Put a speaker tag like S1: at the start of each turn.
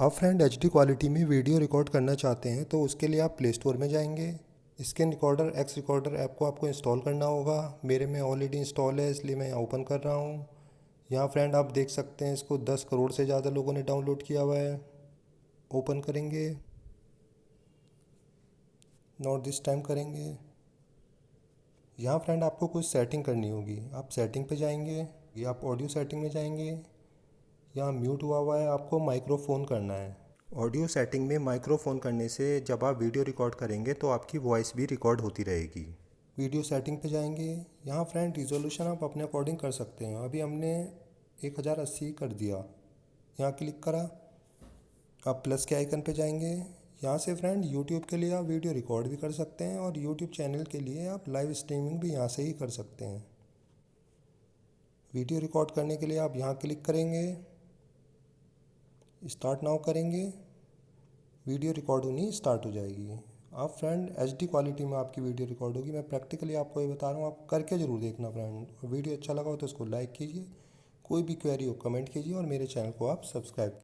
S1: आप friend HD quality में video record करना चाहते हैं तो उसके लिए आप प्ले स्टोर में जाएँगे। Screen recorder X recorder app को आपको इंस्टॉल करना होगा। मेरे में ऑलरेडी इंस्टॉल है, इसलिए मैं ओपन कर रहा हूँ। यहाँ फ्रेंड आप देख सकते हैं, इसको 10 करोड़ से ज़्यादा लोगों ने डाउनलोड किया हुआ है। ओपन करेंगे। नोट दिस टाइम करेंगे। यहाँ फ्रेंड आपको कुछ सेटिंग करनी होगी। आप सेटिंग पे जाएँगे, या आप ऑडियो सेटिंग में जाएँगे। यहाँ म्यूट हुआ हुआ है आपको माइक्रोफोन करना है। ऑडियो सेटिंग में माइक्रोफोन करने से जब आप वीडियो रिकॉर्ड करेंगे तो आपकी वॉइस भी रिकॉर्ड होती रहेगी। वीडियो सेटिंग पे जाएँगे। यहाँ फ्रेंड रिजोल्यूशन आप अपने अकॉर्डिंग कर सकते हैं। अभी हमने एक हज़ार अस्सी कर दिया। यहाँ क्लिक करा। आप प्लस के आइकन पे जाएँगे। यहाँ से फ्रेंड यूट्यूब के लिए आप वीडियो रिकॉर्ड भी कर सकते हैं और यूट्यूब चैनल के लिए आप लाइव स्ट्रीमिंग भी यहाँ से ही कर सकते हैं। वीडियो रिकॉर्ड करने के लिए आप यहाँ क्लिक करेंगे। स्टार्ट नाउ करेंगे। वीडियो रिकॉर्ड होनी स्टार्ट हो जाएगी। आप फ्रेंड एचडी क्वालिटी में आपकी वीडियो रिकॉर्ड होगी। मैं प्रैक्टिकली आपको ये बता रहा हूँ, आप करके ज़रूर देखना फ्रेंड वीडियो अच्छा लगा हो तो उसको लाइक कीजिए। कोई भी क्वेरी हो कमेंट कीजिए और मेरे चैनल को आप सब्सक्राइब